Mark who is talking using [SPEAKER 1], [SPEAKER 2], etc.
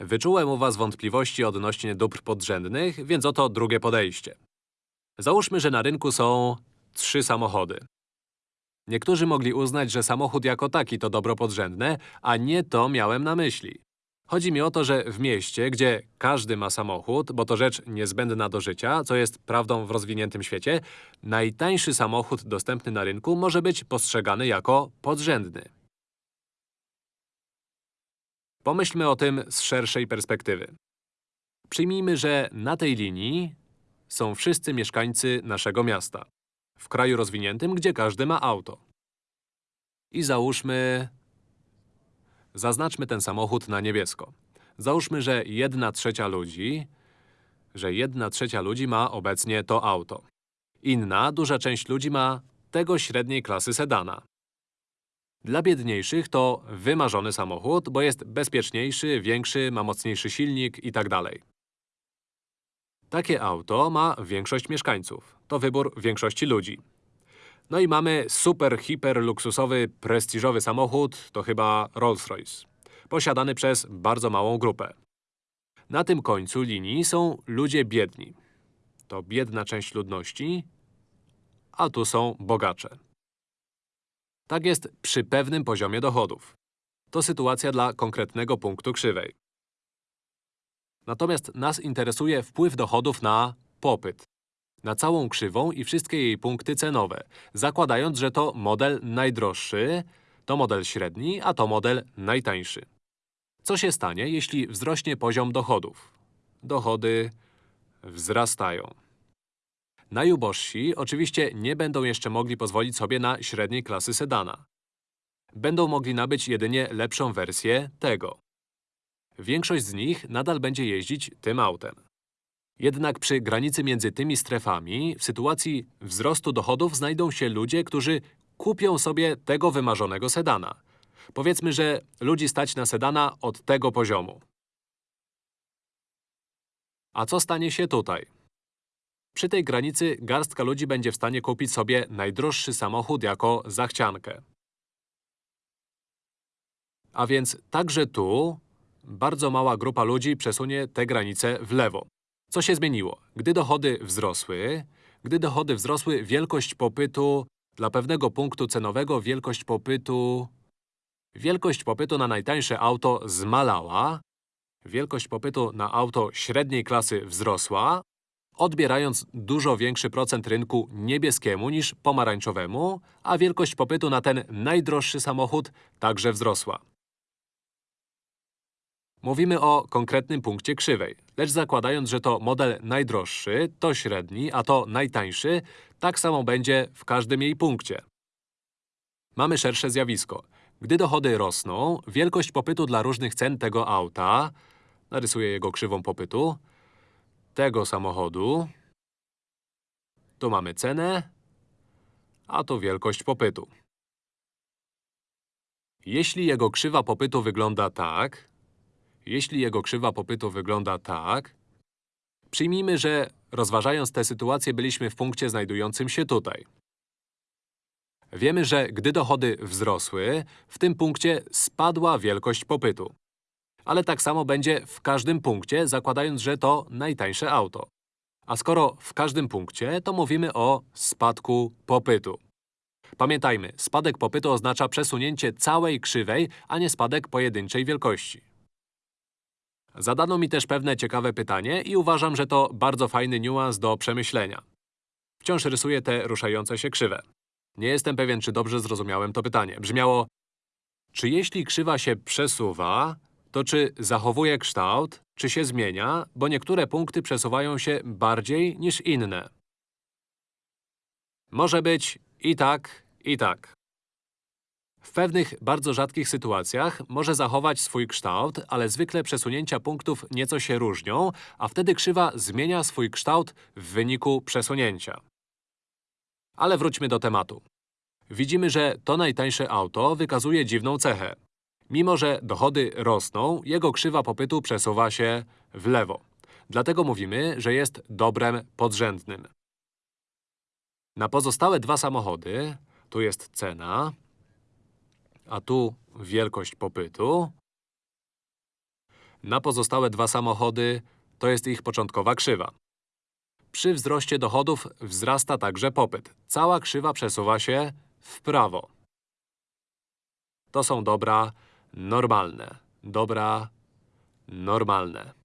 [SPEAKER 1] Wyczułem u was wątpliwości odnośnie dóbr podrzędnych, więc oto drugie podejście. Załóżmy, że na rynku są trzy samochody. Niektórzy mogli uznać, że samochód jako taki to dobro podrzędne, a nie to miałem na myśli. Chodzi mi o to, że w mieście, gdzie każdy ma samochód, bo to rzecz niezbędna do życia, co jest prawdą w rozwiniętym świecie, najtańszy samochód dostępny na rynku może być postrzegany jako podrzędny. Pomyślmy o tym z szerszej perspektywy. Przyjmijmy, że na tej linii są wszyscy mieszkańcy naszego miasta. W kraju rozwiniętym, gdzie każdy ma auto. I załóżmy… Zaznaczmy ten samochód na niebiesko. Załóżmy, że jedna trzecia ludzi… że jedna trzecia ludzi ma obecnie to auto. Inna, duża część ludzi ma tego średniej klasy sedana. Dla biedniejszych to wymarzony samochód, bo jest bezpieczniejszy, większy, ma mocniejszy silnik itd. Takie auto ma większość mieszkańców. To wybór większości ludzi. No i mamy super, hiper luksusowy, prestiżowy samochód, to chyba Rolls-Royce. Posiadany przez bardzo małą grupę. Na tym końcu linii są ludzie biedni. To biedna część ludności, a tu są bogacze. Tak jest przy pewnym poziomie dochodów. To sytuacja dla konkretnego punktu krzywej. Natomiast nas interesuje wpływ dochodów na popyt. Na całą krzywą i wszystkie jej punkty cenowe, zakładając, że to model najdroższy, to model średni, a to model najtańszy. Co się stanie, jeśli wzrośnie poziom dochodów? Dochody wzrastają. Najubożsi oczywiście nie będą jeszcze mogli pozwolić sobie na średniej klasy sedana. Będą mogli nabyć jedynie lepszą wersję tego. Większość z nich nadal będzie jeździć tym autem. Jednak przy granicy między tymi strefami, w sytuacji wzrostu dochodów znajdą się ludzie, którzy kupią sobie tego wymarzonego sedana. Powiedzmy, że ludzi stać na sedana od tego poziomu. A co stanie się tutaj? Przy tej granicy garstka ludzi będzie w stanie kupić sobie najdroższy samochód jako zachciankę. A więc także tu bardzo mała grupa ludzi przesunie tę granicę w lewo. Co się zmieniło? Gdy dochody wzrosły, gdy dochody wzrosły, wielkość popytu dla pewnego punktu cenowego, wielkość popytu… Wielkość popytu na najtańsze auto zmalała, wielkość popytu na auto średniej klasy wzrosła, odbierając dużo większy procent rynku niebieskiemu niż pomarańczowemu, a wielkość popytu na ten najdroższy samochód także wzrosła. Mówimy o konkretnym punkcie krzywej, lecz zakładając, że to model najdroższy, to średni, a to najtańszy, tak samo będzie w każdym jej punkcie. Mamy szersze zjawisko. Gdy dochody rosną, wielkość popytu dla różnych cen tego auta, narysuję jego krzywą popytu, tego samochodu, tu mamy cenę, a tu wielkość popytu. Jeśli jego krzywa popytu wygląda tak, jeśli jego krzywa popytu wygląda tak, przyjmijmy, że rozważając tę sytuację byliśmy w punkcie znajdującym się tutaj. Wiemy, że gdy dochody wzrosły, w tym punkcie spadła wielkość popytu. Ale tak samo będzie w każdym punkcie, zakładając, że to najtańsze auto. A skoro w każdym punkcie, to mówimy o spadku popytu. Pamiętajmy, spadek popytu oznacza przesunięcie całej krzywej, a nie spadek pojedynczej wielkości. Zadano mi też pewne ciekawe pytanie i uważam, że to bardzo fajny niuans do przemyślenia. Wciąż rysuję te ruszające się krzywe. Nie jestem pewien, czy dobrze zrozumiałem to pytanie. Brzmiało… Czy jeśli krzywa się przesuwa, to czy zachowuje kształt, czy się zmienia, bo niektóre punkty przesuwają się bardziej niż inne? Może być i tak, i tak. W pewnych bardzo rzadkich sytuacjach może zachować swój kształt, ale zwykle przesunięcia punktów nieco się różnią, a wtedy krzywa zmienia swój kształt w wyniku przesunięcia. Ale wróćmy do tematu. Widzimy, że to najtańsze auto wykazuje dziwną cechę. Mimo, że dochody rosną, jego krzywa popytu przesuwa się w lewo. Dlatego mówimy, że jest dobrem podrzędnym. Na pozostałe dwa samochody, tu jest cena, a tu wielkość popytu, na pozostałe dwa samochody to jest ich początkowa krzywa. Przy wzroście dochodów wzrasta także popyt. Cała krzywa przesuwa się w prawo. To są dobra normalne. Dobra normalne.